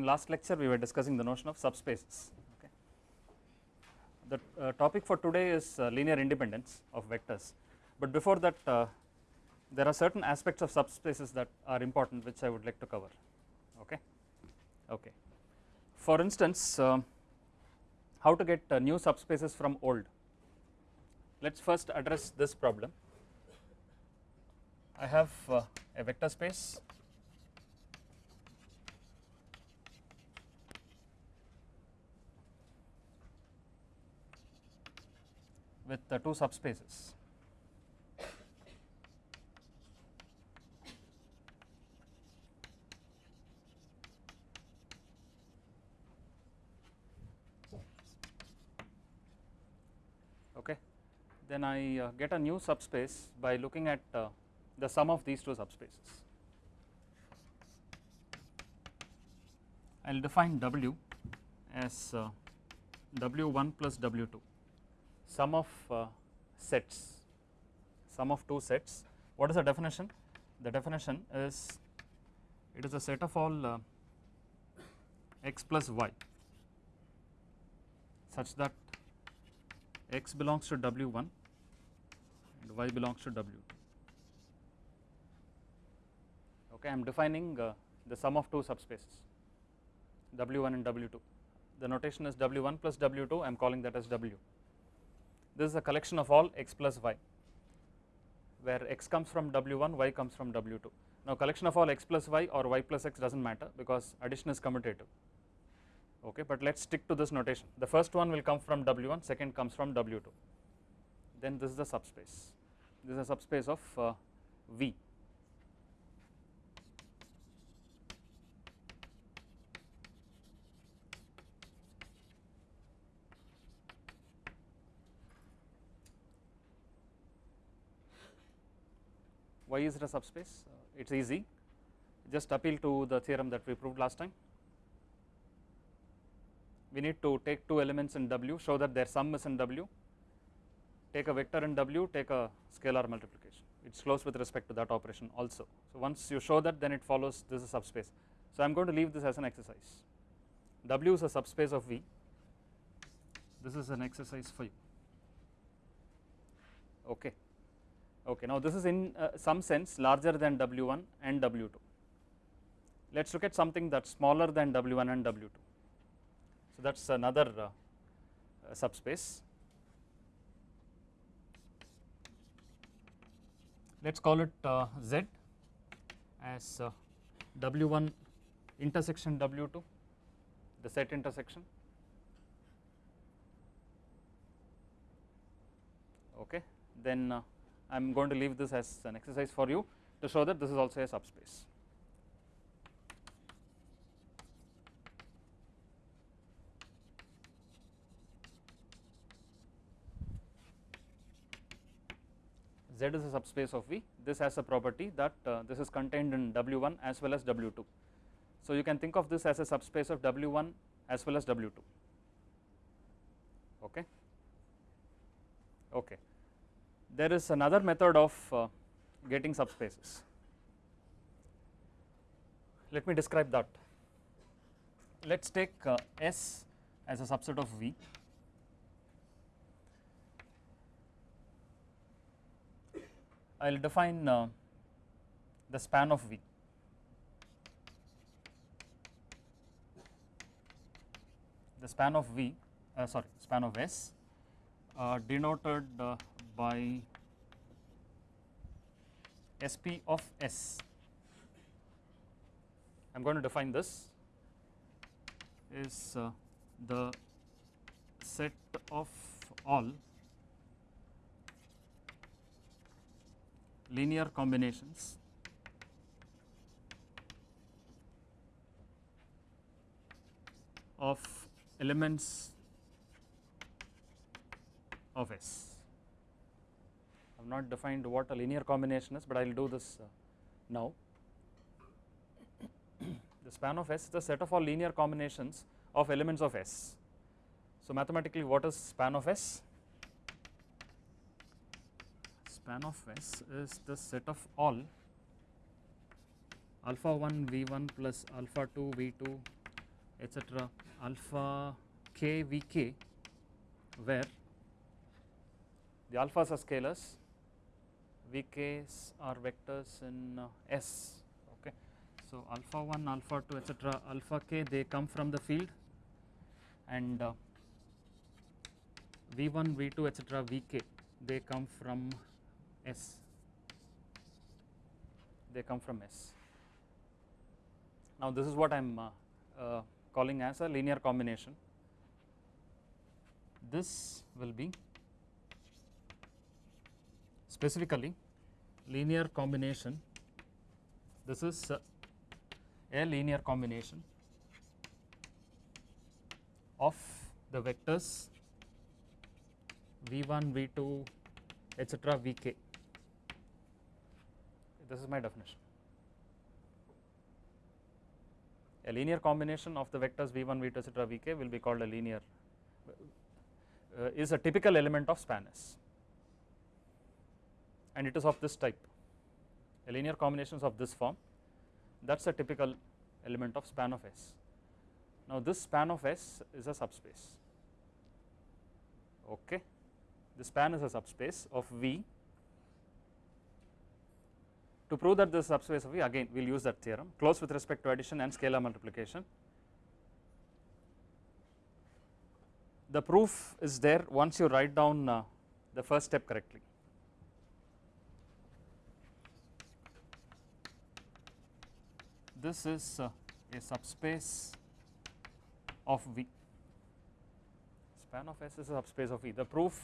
In last lecture we were discussing the notion of subspaces. Okay. The uh, topic for today is uh, linear independence of vectors, but before that uh, there are certain aspects of subspaces that are important which I would like to cover. Okay. Okay. For instance, um, how to get uh, new subspaces from old. Let us first address this problem. I have uh, a vector space with the two subspaces. Okay. Then I uh, get a new subspace by looking at uh, the sum of these two subspaces. I will define W as uh, W1 plus W2 sum of uh, sets sum of two sets. What is the definition? The definition is it is a set of all uh, x plus y such that x belongs to w1 and y belongs to w2 okay i am defining uh, the sum of two subspaces w1 and w2 the notation is w1 plus w2 i am calling that as w this is a collection of all x plus y where x comes from w1 y comes from w2 now collection of all x plus y or y plus x does not matter because addition is commutative. Okay but let us stick to this notation. The first one will come from w1 second comes from w2 then this is the subspace. This is a subspace of uh, v why is it a subspace? Uh, it is easy. Just appeal to the theorem that we proved last time. We need to take two elements in W show that their sum is in W. Take a vector in W take a scalar multiplication. It is close with respect to that operation also. So once you show that then it follows this is a subspace. So I am going to leave this as an exercise. W is a subspace of V. This is an exercise for you. Okay okay now this is in uh, some sense larger than W1 and W2 let us look at something that is smaller than W1 and W2 so that is another uh, uh, subspace. Let us call it uh, Z as uh, W1 intersection W2 the set intersection. Okay then uh, I am going to leave this as an exercise for you to show that this is also a subspace. Z is a subspace of V, this has a property that uh, this is contained in W1 as well as W2. So, you can think of this as a subspace of W1 as well as W2, okay. okay there is another method of uh, getting subspaces. Let me describe that. Let us take uh, S as a subset of V. I will define uh, the span of V. The span of V, uh, sorry, span of S uh, denoted uh, by SP of S. I am going to define this is uh, the set of all linear combinations of elements of S. Not defined what a linear combination is, but I will do this uh, now. the span of S is the set of all linear combinations of elements of S. So, mathematically what is span of S? Span of S is the set of all alpha 1 V 1 plus alpha 2 V 2 etc alpha k v k where the alphas are scalars vk's are vectors in uh, S okay. So alpha 1 alpha 2 etc alpha k they come from the field and uh, v1 v2 etc vk they come from S they come from S. Now this is what I am uh, uh, calling as a linear combination this will be specifically linear combination. This is a linear combination of the vectors v1 v2 etc vk this is my definition. A linear combination of the vectors v1 v2 etc vk will be called a linear uh, is a typical element of span S and it is of this type a linear combinations of this form. That is a typical element of span of S. Now this span of S is a subspace. Okay? The span is a subspace of V. To prove that this subspace of V again we will use that theorem. Close with respect to addition and scalar multiplication. The proof is there once you write down uh, the first step correctly this is uh, a subspace of V. Span of S is a subspace of V. The proof,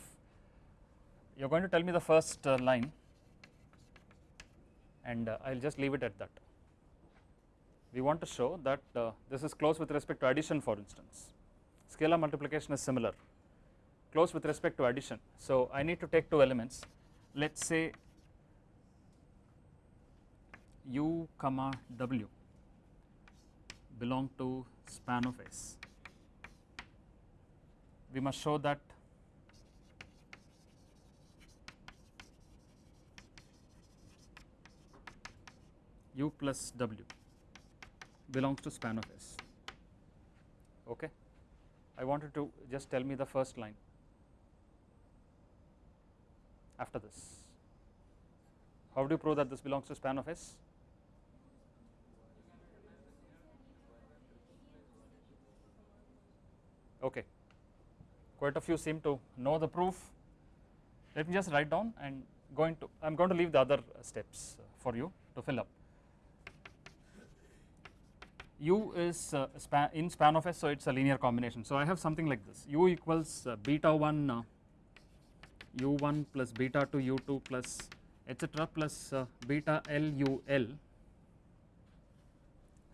you are going to tell me the first uh, line and uh, I will just leave it at that. We want to show that uh, this is close with respect to addition for instance. Scalar multiplication is similar, close with respect to addition. So, I need to take two elements, let us say u comma w belong to span of S. We must show that u plus w belongs to span of S. Okay. I wanted to just tell me the first line after this. How do you prove that this belongs to span of S? Okay. Quite a few seem to know the proof. Let me just write down and going to I am going to leave the other steps for you to fill up. U is uh, span in span of S so it is a linear combination. So I have something like this. U equals uh, beta 1 uh, u1 plus beta 2 u2 plus etc plus uh, beta l u l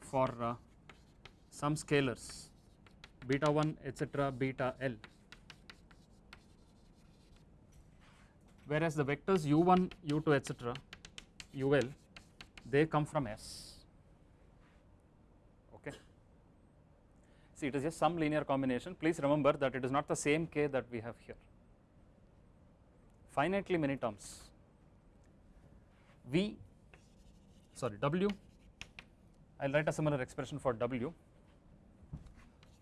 for uh, some scalars beta 1 etc beta l. Whereas the vectors u1 u2 etc ul they come from S. Okay? See it is just some linear combination. Please remember that it is not the same k that we have here. Finitely many terms. V sorry w. I will write a similar expression for w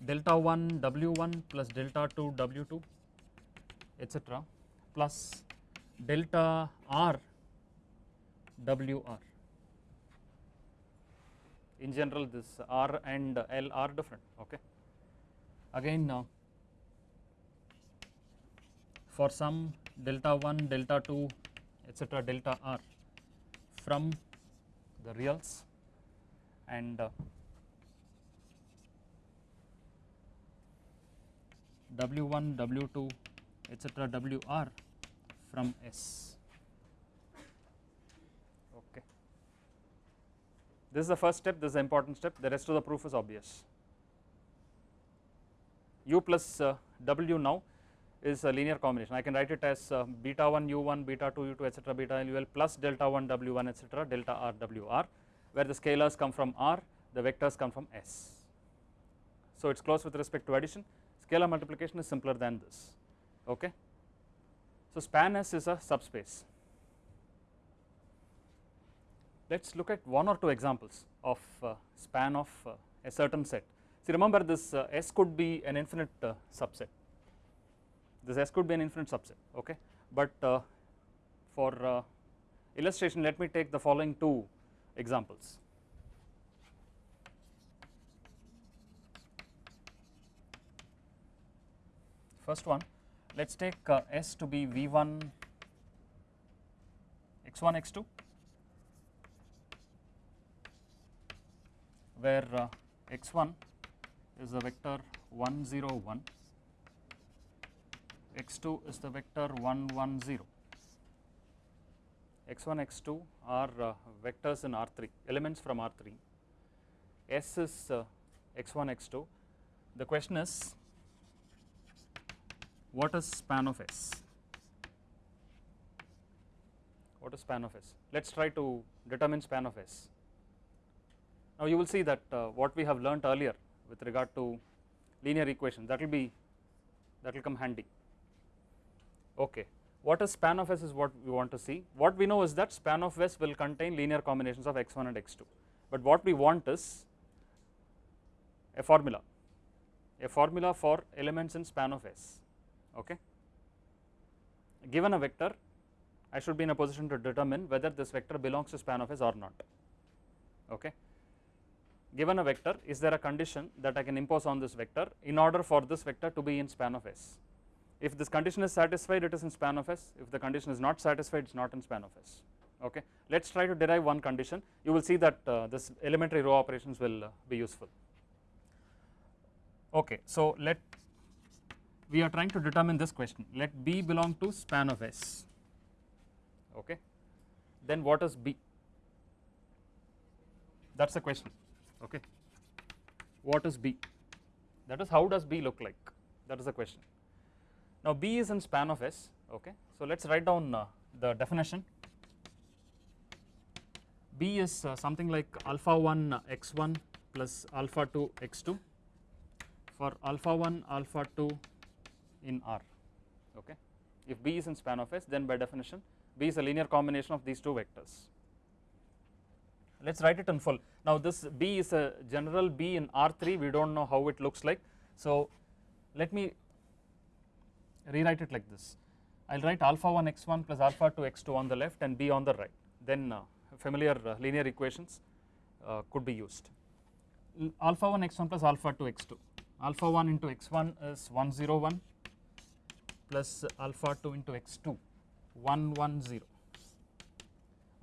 delta 1 W1 plus delta 2 W2 etc plus delta R WR. In general this R and L are different okay. Again now for some delta 1 delta 2 etc delta R from the reals and uh, W1, W2 etc WR from S. Okay. This is the first step, this is the important step, the rest of the proof is obvious. U plus uh, W now is a linear combination. I can write it as uh, beta 1 U1, beta 2 U2 etc beta LUL plus delta 1 W1 etc delta R WR where the scalars come from R, the vectors come from S. So it is close with respect to addition scalar multiplication is simpler than this okay. So span S is a subspace. Let us look at one or two examples of uh, span of uh, a certain set. See remember this uh, S could be an infinite uh, subset, this S could be an infinite subset okay, but uh, for uh, illustration let me take the following two examples. First one. Let us take uh, S to be V1 x1 x2 where uh, x1 is the vector 1 0 1 x2 is the vector 1 1 0 x1 x2 are uh, vectors in R3 elements from R3 S is uh, x1 x2 the question is what is span of S? What is span of S? Let us try to determine span of S. Now you will see that uh, what we have learnt earlier with regard to linear equation that will be that will come handy. Okay. What is span of S is what we want to see. What we know is that span of S will contain linear combinations of x1 and x2 but what we want is a formula. A formula for elements in span of S okay. Given a vector I should be in a position to determine whether this vector belongs to span of S or not. Okay. Given a vector is there a condition that I can impose on this vector in order for this vector to be in span of S? If this condition is satisfied it is in span of S. If the condition is not satisfied it is not in span of S. Okay. Let us try to derive one condition. You will see that uh, this elementary row operations will uh, be useful. Okay. So let we are trying to determine this question. Let B belong to span of S. Okay? Then what is B? That is the question. Okay? What is B? That is how does B look like? That is the question. Now B is in span of S. Okay? So let us write down uh, the definition. B is uh, something like alpha 1 uh, x1 plus alpha 2 x2 for alpha 1 alpha 2 in R okay? If B is in span of S then by definition B is a linear combination of these two vectors. Let us write it in full. Now this B is a general B in R3 we do not know how it looks like. So let me rewrite it like this. I will write alpha 1 x1 plus alpha 2 x2 on the left and B on the right. Then uh, familiar uh, linear equations uh, could be used. Alpha 1 x1 plus alpha 2 x2 alpha 1 into x1 is 101 plus alpha 2 into x2 110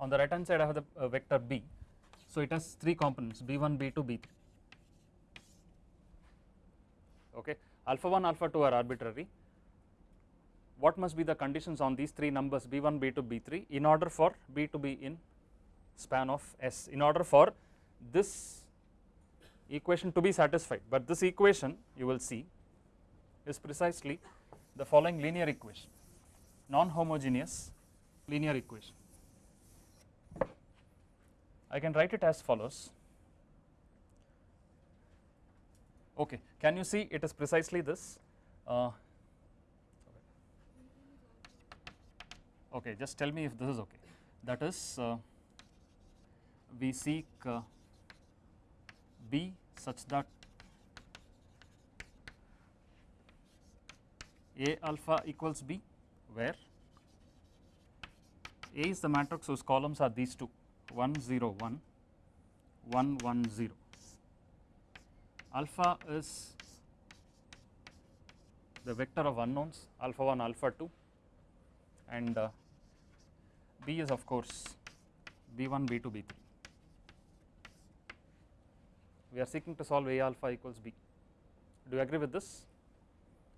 on the right hand side I have the uh, vector B. So it has three components b1 b2 b3 okay? Alpha 1 alpha 2 are arbitrary. What must be the conditions on these three numbers b1 b2 b3 in order for b to be in span of S? In order for this equation to be satisfied. But this equation you will see is precisely the following linear equation non homogeneous linear equation. I can write it as follows. Okay can you see it is precisely this? Uh, okay just tell me if this is okay. That is uh, we seek uh, B such that A alpha equals B where? A is the matrix whose columns are these two. 1 0 1 1 1 0 alpha is the vector of unknowns alpha 1 alpha 2 and uh, b is of course b1 b2 b3 we are seeking to solve a alpha equals b. Do you agree with this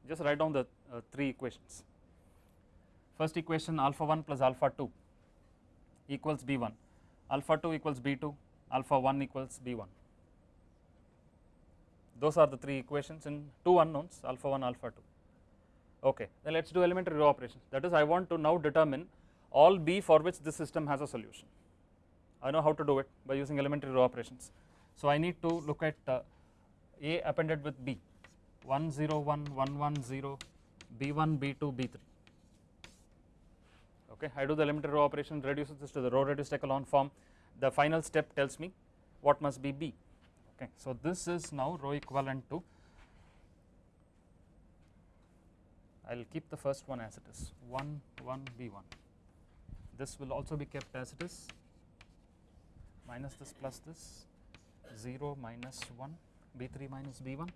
just write down the uh, three equations. First equation alpha 1 plus alpha 2 equals b1 alpha 2 equals b2 alpha 1 equals b1 those are the three equations in two unknowns alpha 1 alpha 2 okay then let us do elementary row operations. That is I want to now determine all b for which this system has a solution. I know how to do it by using elementary row operations. So I need to look at uh, a appended with b 1 0 1 1 1 0 b1 b2 b3 okay I do the elementary row operation reduces this to the row reduced echelon form. The final step tells me what must be b. Okay. So this is now row equivalent to I will keep the first one as it is 1 1 b1 this will also be kept as it is. Minus this plus this 0 minus 1 b3 minus b1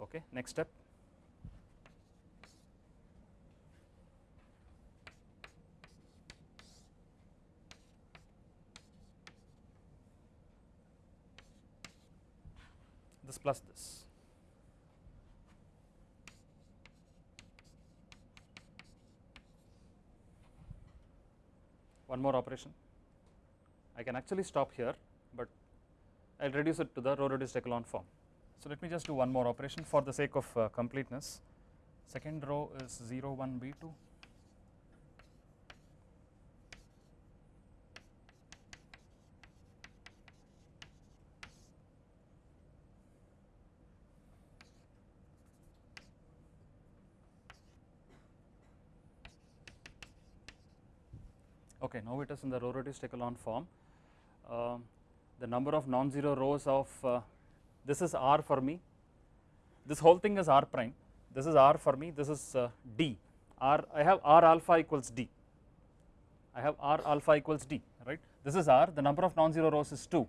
okay next step. This plus this. One more operation. I can actually stop here but I will reduce it to the row reduced echelon form so let me just do one more operation for the sake of uh, completeness. Second row is 0 1 b2 okay now it is in the row reduced echelon form uh, the number of non-zero rows of uh, this is R for me, this whole thing is R prime, this is R for me, this is uh, D, R I have R alpha equals D, I have R alpha equals D right, this is R, the number of non-zero rows is 2,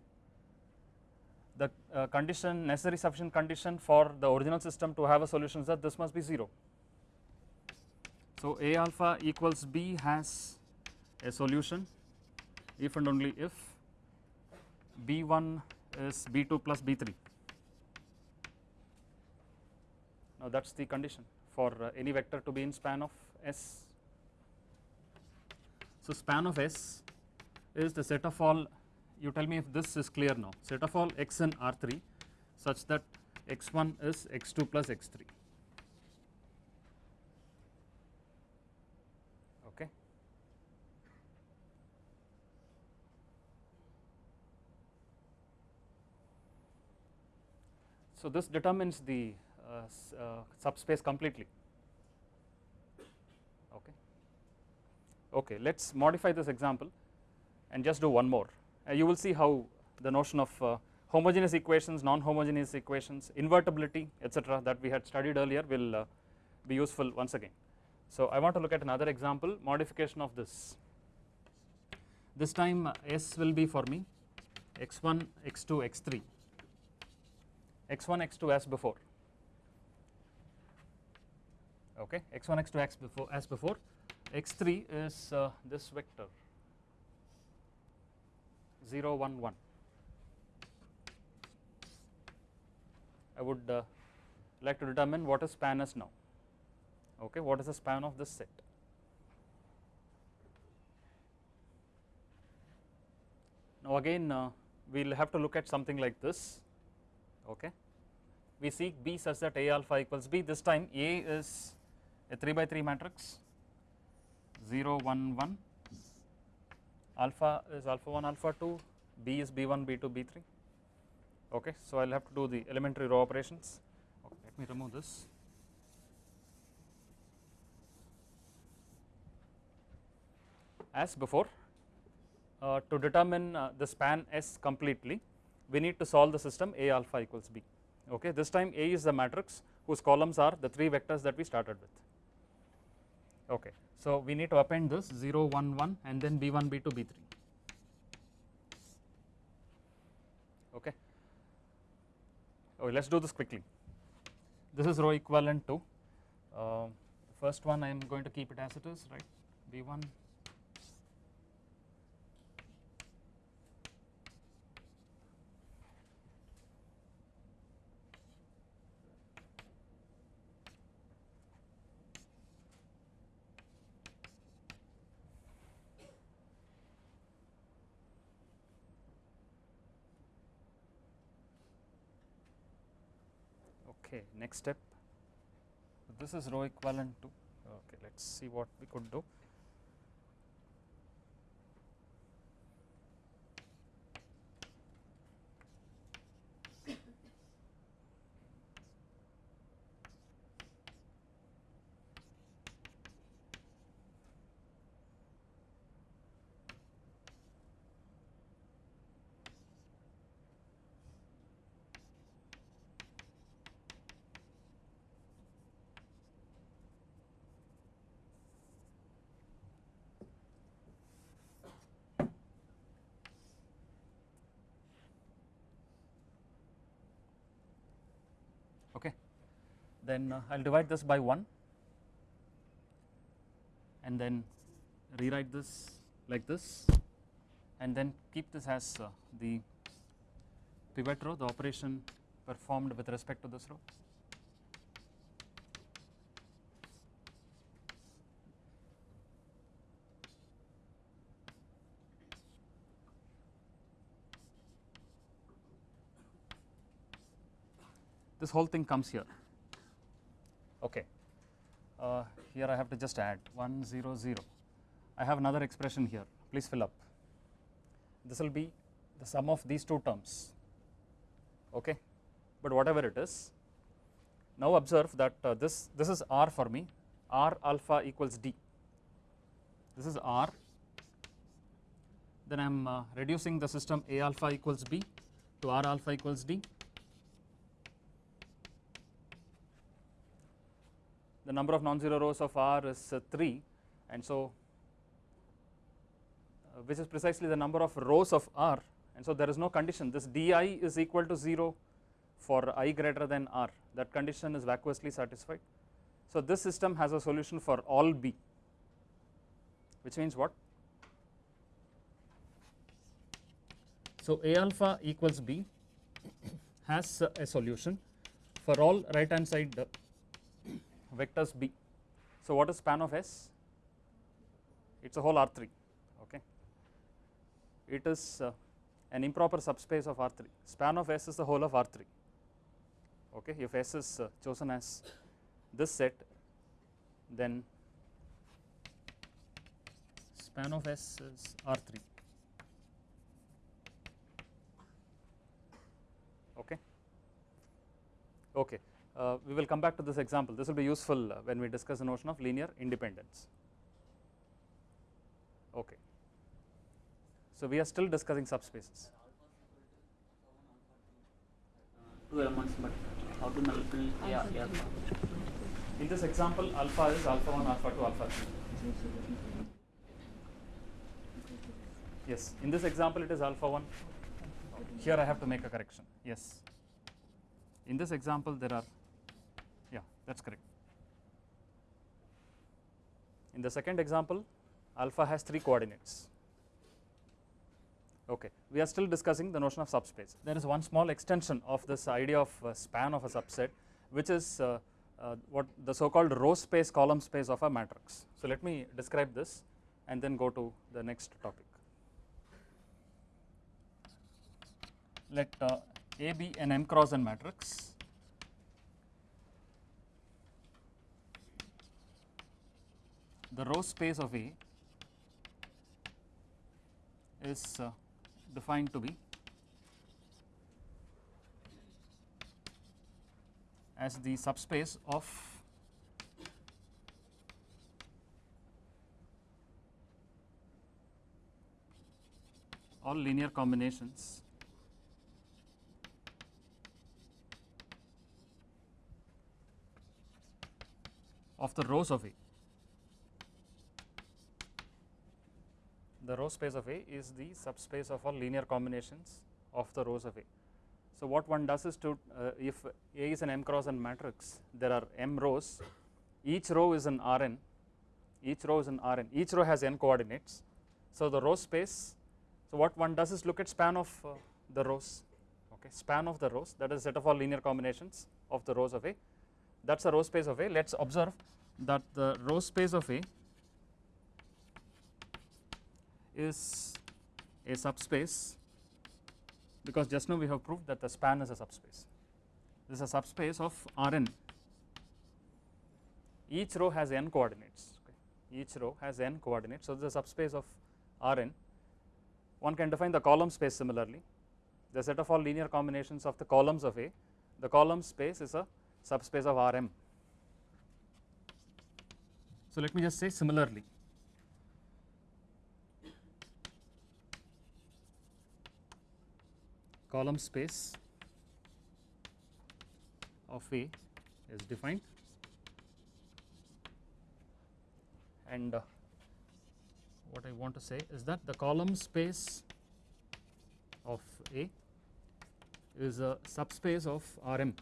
the uh, condition necessary sufficient condition for the original system to have a solution is that this must be 0. So A alpha equals B has a solution. If and only if B1 is B2 plus B3 Now that is the condition for uh, any vector to be in span of S. So span of S is the set of all you tell me if this is clear now set of all x in R3 such that x1 is x2 plus x3 okay. So this determines the Uh, uh, subspace completely. Okay. Okay let's modify this example and just do one more. Uh, you will see how the notion of uh, homogeneous equations non-homogeneous equations invertibility etc that we had studied earlier will be useful once again. So I want to look at another example modification of this. This time S will be for me x1 x2 x3 x1 x2 as before okay x1 x2 x before as before. X3 is uh, this vector. 0 1 1 I would uh, like to determine what is span S now. Okay what is the span of this set? Now again uh, we will have to look at something like this. Okay. We seek B such that A alpha equals B. This time A is a 3 by 3 matrix 0 1 1 alpha is alpha 1 alpha 2 b is b1 b2 b3 okay so i'll have to do the elementary row operations. Okay, let me remove this. As before uh, to determine uh, the span s completely we need to solve the system a alpha equals b. Okay this time a is the matrix whose columns are the three vectors that we started with okay. So we need to append this 0 1 1 and then b1 b2 b3 okay. Okay, let us do this quickly. This is row equivalent to uh, first one I am going to keep it as it is right b1 okay next step. This is row equivalent to okay let us see what we could do okay. Then uh, I will divide this by 1 and then rewrite this like this. And then keep this as uh, the pivot row the operation performed with respect to this row. This whole thing comes here. Okay. Uh, here I have to just add 1 0 0 I have another expression here. Please fill up. This will be the sum of these two terms. Okay? But whatever it is now observe that uh, this this is r for me. R alpha equals d. This is r. Then I am uh, reducing the system a alpha equals b to r alpha equals d the number of non-zero rows of R is uh, 3 and so uh, which is precisely the number of rows of R. And so there is no condition. This di is equal to 0 for i greater than r. That condition is vacuously satisfied. So this system has a solution for all b. Which means what? So a alpha equals b has a solution for all right hand side vectors B. So what is span of S? It is a whole R3 okay. It is uh, an improper subspace of R3 span of S is the whole of R3 okay if S is uh, chosen as this set then span of S is R3 okay okay uh, we will come back to this example. This will be useful uh, when we discuss the notion of linear independence. Okay. So we are still discussing subspaces. Two elements but how to nullify yeah yeah. In this example alpha is alpha 1 alpha 2 alpha 3 yes in this example it is alpha 1 here I have to make a correction. Yes. In this example there are that is correct. In the second example alpha has 3 coordinates okay. We are still discussing the notion of subspace. There is one small extension of this idea of span of a subset which is uh, uh, what the so called row space column space of a matrix. So let me describe this and then go to the next topic. Let uh, A be an m cross n matrix the row space of A is uh, defined to be as the subspace of all linear combinations of the rows of A. the row space of A is the subspace of all linear combinations of the rows of A. So what one does is to uh, if A is an m cross n matrix there are m rows. Each row is an Rn. Each row is an Rn. Each row has n coordinates. So the row space so what one does is look at span of uh, the rows. Okay span of the rows that is set of all linear combinations of the rows of A. That is the row space of A. Let us observe that the row space of A is a subspace because just now we have proved that the span is a subspace. This is a subspace of Rn. Each row has n coordinates. Okay. Each row has n coordinates. So, this is a subspace of Rn. One can define the column space similarly. The set of all linear combinations of the columns of A. The column space is a subspace of Rm. So, let me just say similarly. column space of A is defined and uh, what I want to say is that the column space of A is a subspace of Rm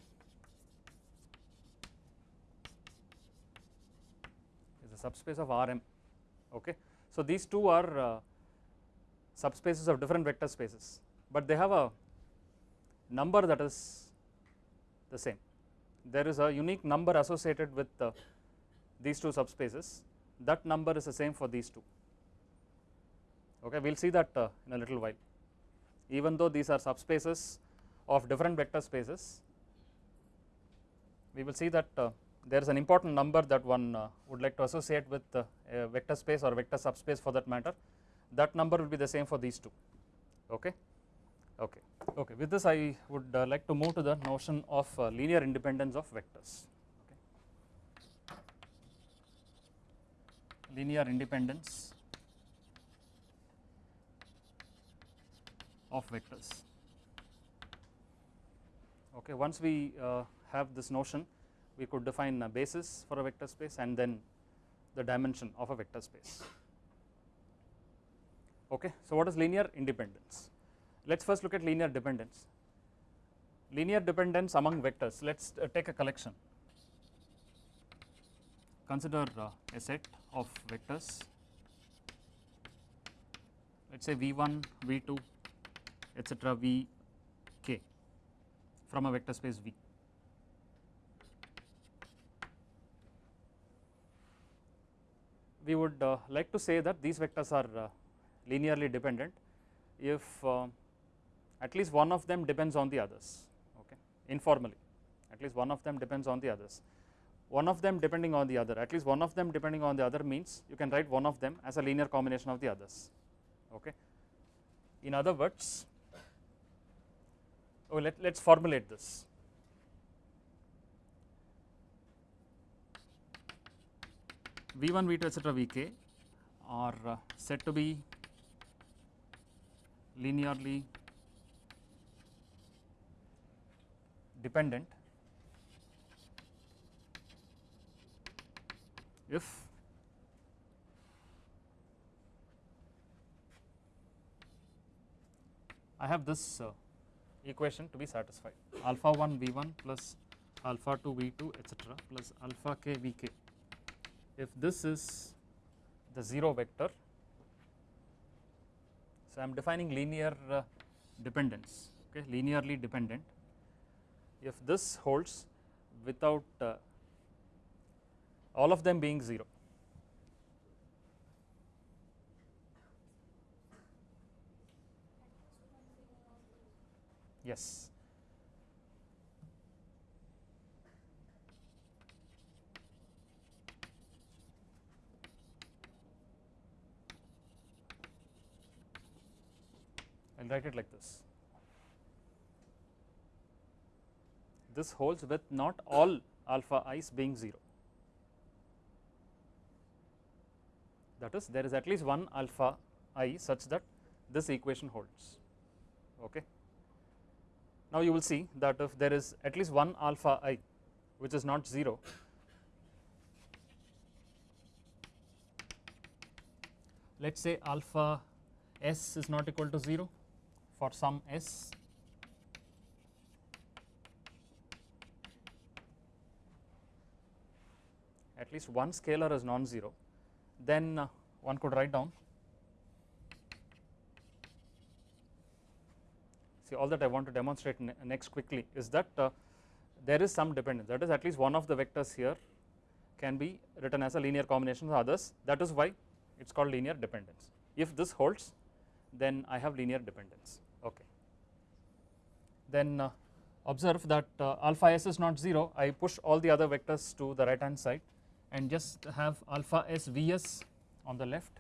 is a subspace of Rm okay. So these two are uh, subspaces of different vector spaces but they have a number that is the same. There is a unique number associated with uh, these two subspaces. That number is the same for these two. Okay we will see that uh, in a little while. Even though these are subspaces of different vector spaces we will see that uh, there is an important number that one uh, would like to associate with uh, a vector space or vector subspace for that matter. That number will be the same for these two. Okay okay. Okay with this i would uh, like to move to the notion of uh, linear independence of vectors. Okay. linear independence of vectors. Okay once we uh, have this notion we could define a basis for a vector space and then the dimension of a vector space. Okay so what is linear independence let us first look at linear dependence. Linear dependence among vectors. Let us uh, take a collection. Consider uh, a set of vectors. Let us say v1 v2 etc vk from a vector space v. We would uh, like to say that these vectors are uh, linearly dependent. If uh, at least one of them depends on the others okay informally. At least one of them depends on the others. One of them depending on the other. At least one of them depending on the other means you can write one of them as a linear combination of the others okay. In other words oh let let's formulate this. V1 v2 etc vk are uh, said to be linearly dependent if I have this uh, equation to be satisfied. Alpha 1 v1 plus alpha 2 v2 etc plus alpha k vk if this is the 0 vector so I am defining linear uh, dependence okay linearly dependent if this holds without uh, all of them being 0 yes will write it like this. This holds with not all alpha i's being 0. That is, there is at least one alpha i such that this equation holds. Okay. Now you will see that if there is at least one alpha i which is not 0, let us say alpha s is not equal to 0 for some s least one scalar is non-zero then uh, one could write down. See all that I want to demonstrate ne next quickly is that uh, there is some dependence. That is at least one of the vectors here can be written as a linear combination of others. That is why it is called linear dependence. If this holds then I have linear dependence. Okay. Then uh, observe that uh, alpha s is not 0 I push all the other vectors to the right hand side and just have alpha s vs on the left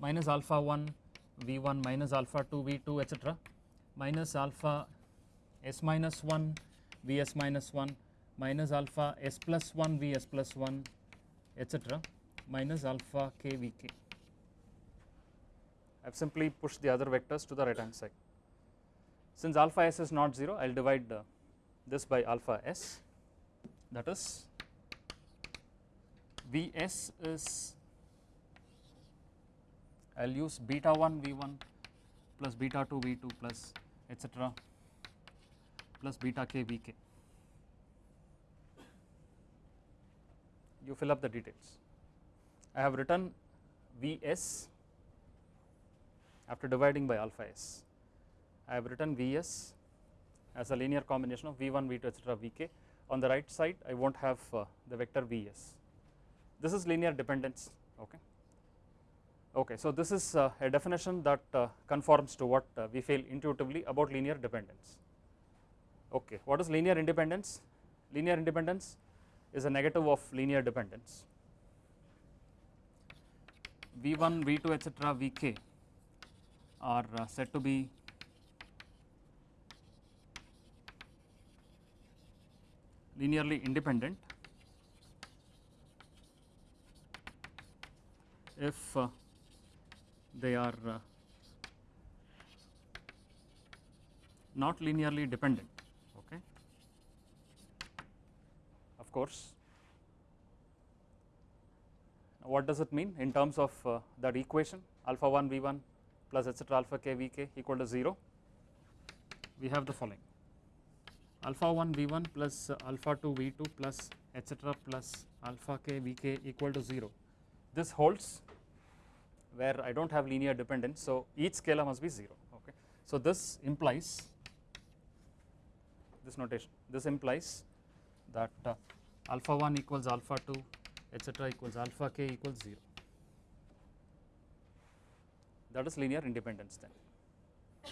minus alpha 1 v1 minus alpha 2 v2 etc minus alpha s minus 1 vs minus 1 minus alpha s plus 1 vs plus 1 etc minus alpha k vk I have simply pushed the other vectors to the right hand side. Since alpha s is not 0, I will divide uh, this by alpha s that is Vs is I will use beta 1 V1 plus beta 2 V2 plus etc plus beta k Vk. you fill up the details. I have written Vs after dividing by alpha s. I have written Vs as a linear combination of V1, V2 etc. Vk. On the right side I not have uh, the vector Vs. This is linear dependence. Okay. Okay, so this is uh, a definition that uh, conforms to what uh, we feel intuitively about linear dependence. Okay, what is linear independence? Linear independence is a negative of linear dependence. V1, V2 etc. Vk are uh, said to be linearly independent. If uh, they are uh, not linearly dependent okay? Of course. What does it mean in terms of uh, that equation? Alpha 1 v1 plus etc alpha k vk equal to 0 we have the following alpha 1 v1 plus alpha 2 v2 plus etc plus alpha k vk equal to 0 this holds where I do not have linear dependence. So, each scalar must be 0 okay. So, this implies this notation this implies that uh, alpha 1 equals alpha 2 etc equals alpha k equals 0 that is linear independence then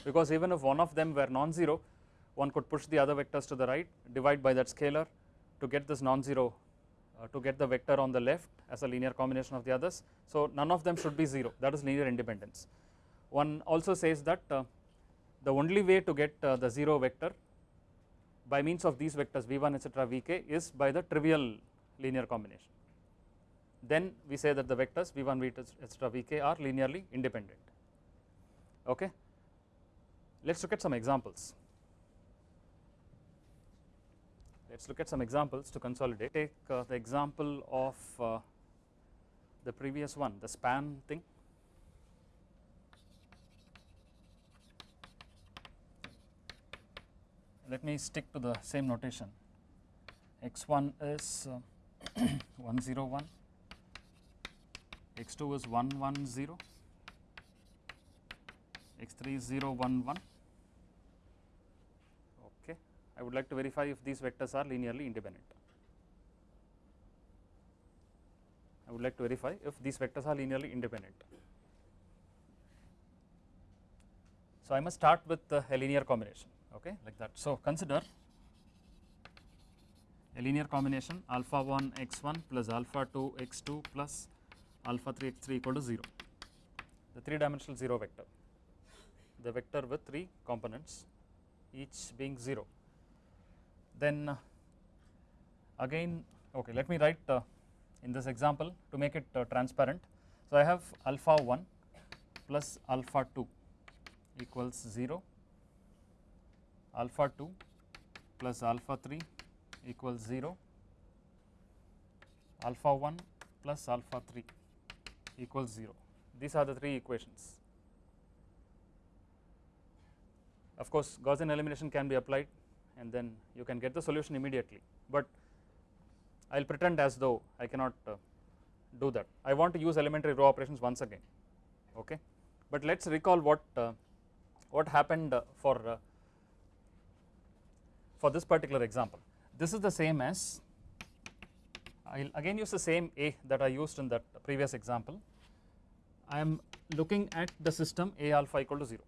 because even if one of them were non-zero one could push the other vectors to the right divide by that scalar to get this non-zero uh, to get the vector on the left as a linear combination of the others. So, none of them should be 0 that is linear independence. One also says that uh, the only way to get uh, the 0 vector by means of these vectors v1 etc vk is by the trivial linear combination. Then we say that the vectors v1 v2 etc vk are linearly independent. Okay. Let us look at some examples. Let us look at some examples to consolidate. Take uh, the example of uh, the previous one, the span thing. Let me stick to the same notation. x1 is uh, 101, x2 is 110, x3 is 011 I would like to verify if these vectors are linearly independent. I would like to verify if these vectors are linearly independent. So, I must start with a linear combination okay like that. So, consider a linear combination alpha 1 x 1 plus alpha 2 x 2 plus alpha 3 x 3 equal to 0, the 3 dimensional 0 vector, the vector with 3 components each being 0 then uh, again okay let me write uh, in this example to make it uh, transparent. So, I have alpha 1 plus alpha 2 equals 0, alpha 2 plus alpha 3 equals 0, alpha 1 plus alpha 3 equals 0. These are the three equations. Of course, Gaussian elimination can be applied and then you can get the solution immediately, but I will pretend as though I cannot uh, do that. I want to use elementary row operations once again, okay. But let us recall what uh, what happened uh, for uh, for this particular example. This is the same as I will again use the same A that I used in that previous example. I am looking at the system A alpha equal to 0.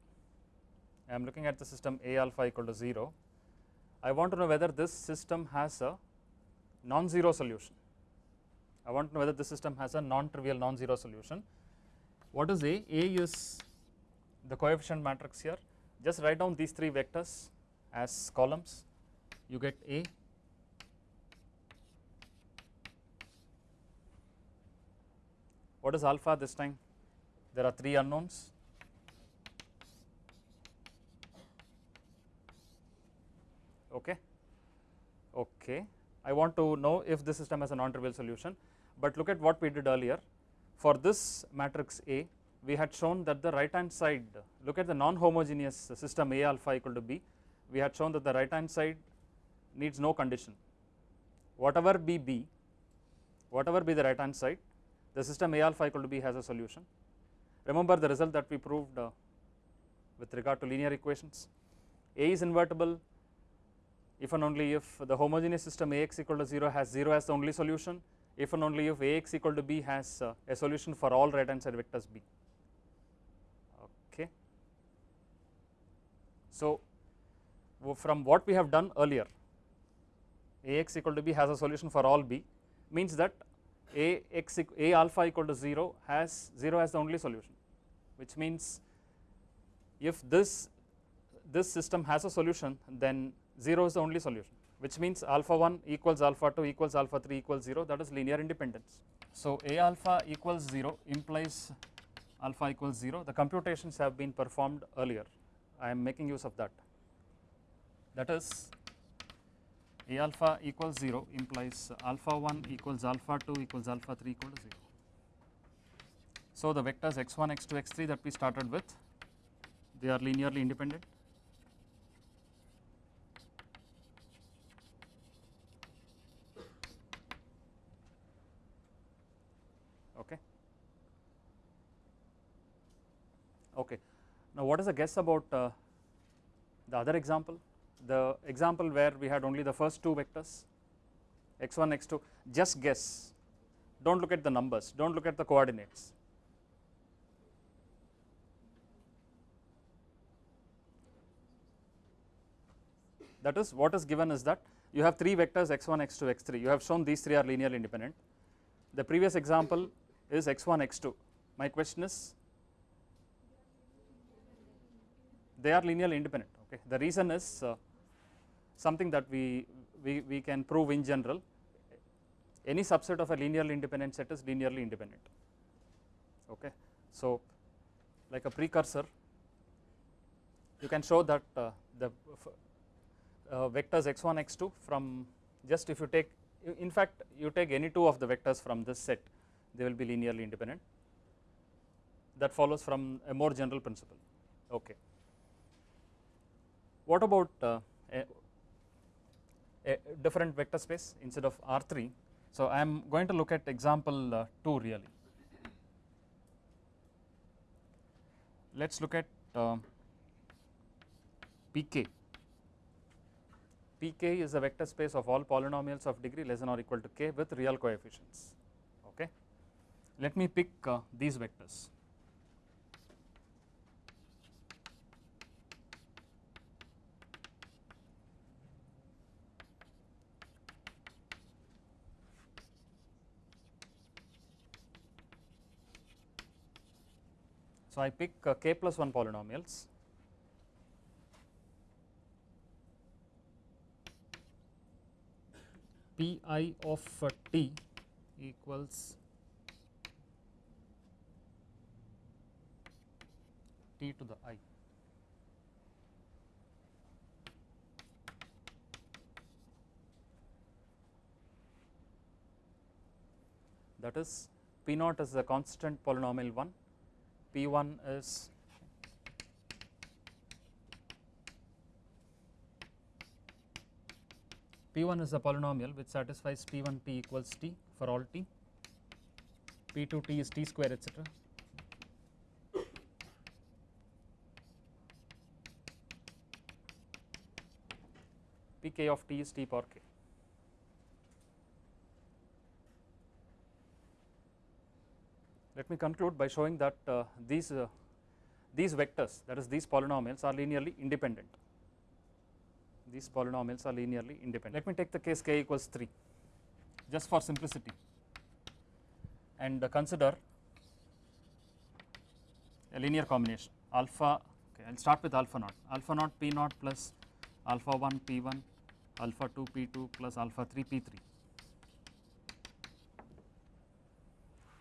I am looking at the system A alpha equal to 0 I want to know whether this system has a non-zero solution. I want to know whether this system has a non-trivial non-zero solution. What is A? A is the coefficient matrix here. Just write down these three vectors as columns. You get A. What is alpha this time? There are three unknowns. Okay? Okay. I want to know if this system has a non-trivial solution but look at what we did earlier. For this matrix A we had shown that the right hand side look at the non-homogeneous system A alpha equal to B. We had shown that the right hand side needs no condition. Whatever be B whatever be the right hand side the system A alpha equal to B has a solution. Remember the result that we proved uh, with regard to linear equations. A is invertible if and only if the homogeneous system Ax equal to 0 has 0 as the only solution, if and only if Ax equal to B has uh, a solution for all right hand side vectors B. Okay. So, from what we have done earlier Ax equal to B has a solution for all B means that A alpha equal to 0 has 0 as the only solution which means if this this system has a solution then 0 is the only solution which means alpha 1 equals alpha 2 equals alpha 3 equals 0 that is linear independence. So, A alpha equals 0 implies alpha equals 0 the computations have been performed earlier. I am making use of that. That is A alpha equals 0 implies alpha 1 equals alpha 2 equals alpha 3 equal to 0. So, the vectors x1 x2 x3 that we started with they are linearly independent okay okay now what is the guess about uh, the other example? The example where we had only the first two vectors x1 x2 just guess. Do not look at the numbers. Do not look at the coordinates. That is what is given is that you have three vectors x1 x2 x3 you have shown these three are linearly independent. The previous example is x1 x2 my question is they are linearly independent okay? The reason is uh, something that we, we we can prove in general any subset of a linearly independent set is linearly independent okay? So like a precursor you can show that uh, the uh, vectors x1 x2 from just if you take in fact you take any two of the vectors from this set they will be linearly independent. That follows from a more general principle okay what about uh, a, a, different vector space instead of R3 so I am going to look at example uh, 2 really. Let us look at uh, PK Pk is a vector space of all polynomials of degree less than or equal to k with real coefficients. Okay? Let me pick uh, these vectors so i pick uh, k plus 1 polynomials pi of t equals t to the i. That is p naught is the constant polynomial 1, p1 is P1 is a polynomial which satisfies P1 t equals t for all t, P2 t is t square etc. Pk of t is t power k. Let me conclude by showing that uh, these uh, these vectors that is these polynomials are linearly independent. These polynomials are linearly independent. Let me take the case k equals 3 just for simplicity. And uh, consider a linear combination alpha okay I will start with alpha naught. Alpha naught p naught plus alpha 1 p1 alpha 2 p2 plus alpha 3 p3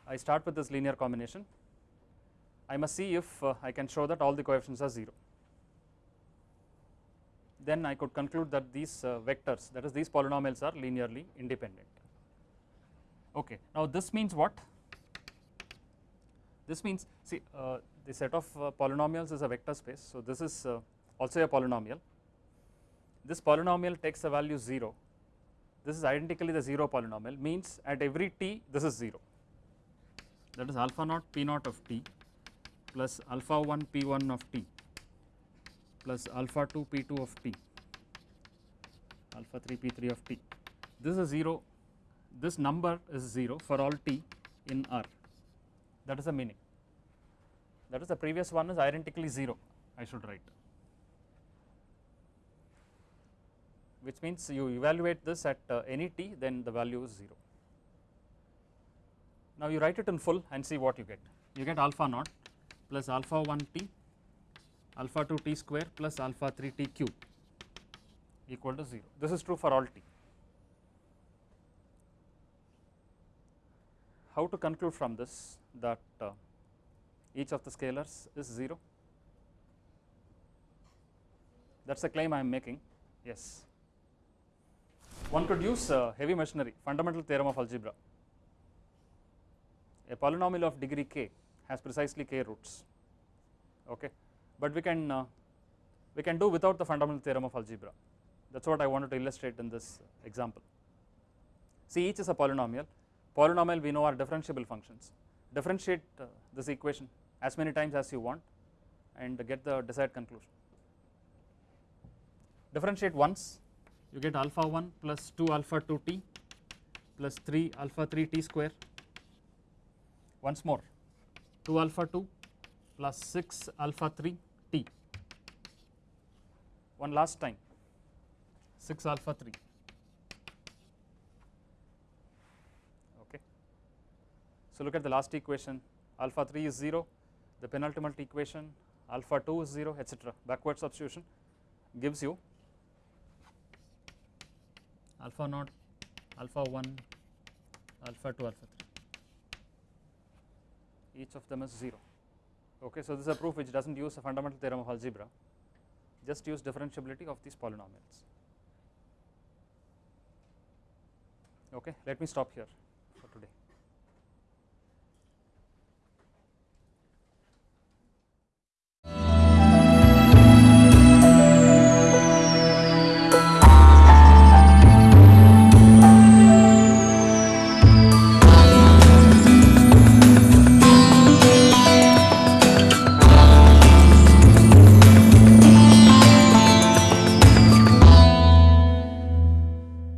I start with this linear combination I must see if uh, I can show that all the coefficients are 0 then I could conclude that these uh, vectors that is these polynomials are linearly independent. Okay. Now this means what? This means see uh, the set of uh, polynomials is a vector space. So this is uh, also a polynomial. This polynomial takes a value 0. this is identically the 0 polynomial means at every t this is 0 that is alpha naught p naught of t plus alpha 1 p1 of t plus alpha 2 p2 of t alpha 3 p3 of t. This is 0 this number is 0 for all t in R. That is the meaning. That is the previous one is identically 0 I should write. Which means you evaluate this at uh, any t then the value is 0. Now you write it in full and see what you get. You get alpha naught plus alpha 1 t alpha 2 t square plus alpha 3 t cube equal to 0 this is true for all t. How to conclude from this? That uh, each of the scalars is 0 that is the claim I am making. Yes. One could use uh, heavy machinery fundamental theorem of algebra a polynomial of degree k has precisely k roots okay? But we can uh, we can do without the fundamental theorem of algebra. That is what I wanted to illustrate in this example. See each is a polynomial. Polynomial we know are differentiable functions. Differentiate uh, this equation as many times as you want and get the desired conclusion. Differentiate once. You get alpha 1 plus 2 alpha 2 t plus 3 alpha 3 t square once more. 2 alpha 2 plus 6 alpha 3 t. One last time. 6 alpha 3 okay. So look at the last equation. Alpha 3 is 0 the penultimate equation alpha 2 is 0 etc backward substitution gives you alpha naught alpha 1 alpha 2 alpha 3 each of them is 0 okay so this is a proof which does not use a fundamental theorem of algebra. Just use differentiability of these polynomials. Okay let me stop here